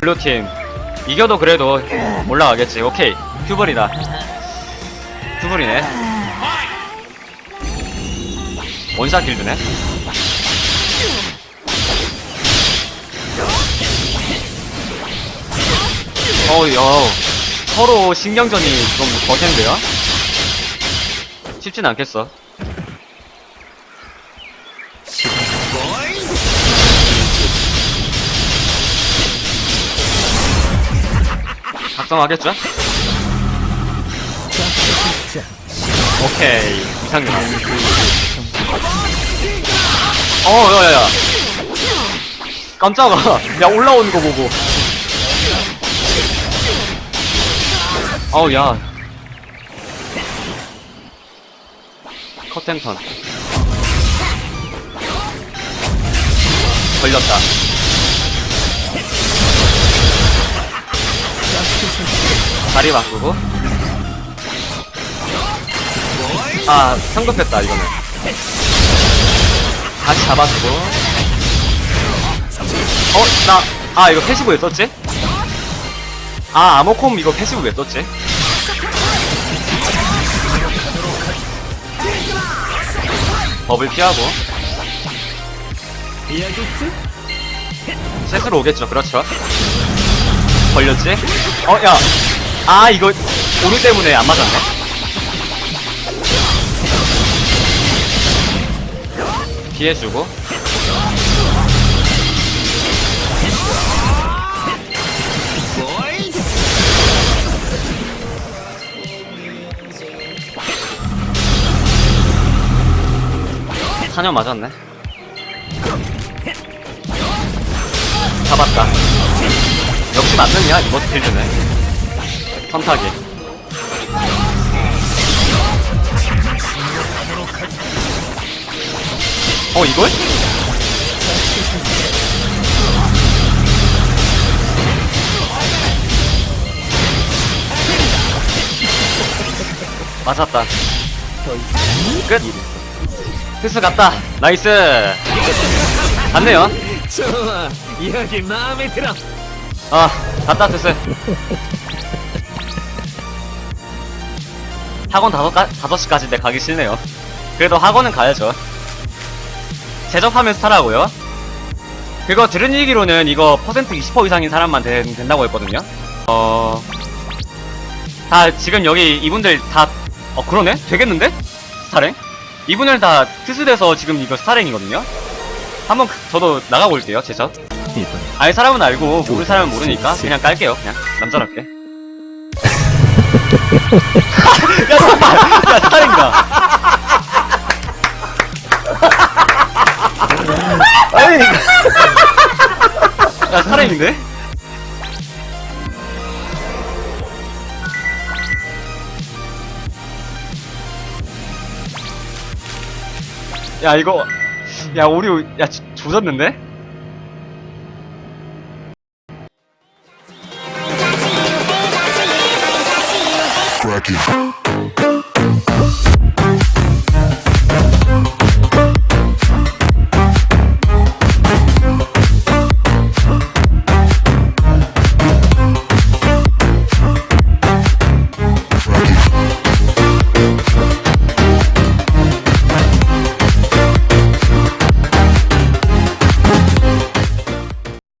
블루팀. 이겨도 그래도 올라가겠지. 오케이. 큐블이다. 큐블이네. 원샷 길드네. 어우 야. 서로 신경전이 좀 거센데요? 쉽진 않겠어 작성하겠죠? 오케이. 이상형 어 야야야. 깜짝아. 야 올라오는 거 보고. 어우 야. 커튼턴. 걸렸다 다리 바꾸고 아 성급했다 이거는 다시 잡아주고 어? 나, 아 이거 패시브 왜 썼지? 아 아모콤 이거 패시브 왜 썼지? 법을 피하고 셋으로 오겠죠 그렇죠 걸렸지? 어, 야. 아, 이거, 오류 때문에 안 맞았네? 피해주고. 사냥 맞았네. 잡았다. 역시 맞느냐 이번 필드는 탄타기 어 이걸? 맞았다. 끝. 흡수 갔다. nice. 갔네요. 좋아. 이야기 마음에 들어. 아 갔다 흡수 학원 다섯 시까지인데 가기 싫네요. 그래도 학원은 가야죠. 재접하면서 타라고요. 그거 들은 얘기로는 이거 퍼센트 20% 이상인 사람만 된, 된다고 했거든요. 어, 다 지금 여기 이분들 다, 어 그러네? 되겠는데? 스타랭? 이분들 다 특수돼서 지금 이거 스타랭이거든요. 한번 그- 저도 나가고 올게요, 제접. 알 사람은 알고 모를 사람은 모르니까 그냥 깔게요 그냥 남자답게 야 잠깐만 야 스타링가 아니 야 스타링인데? 야 이거 야 오류 야 조- 조졌는데? Cracking.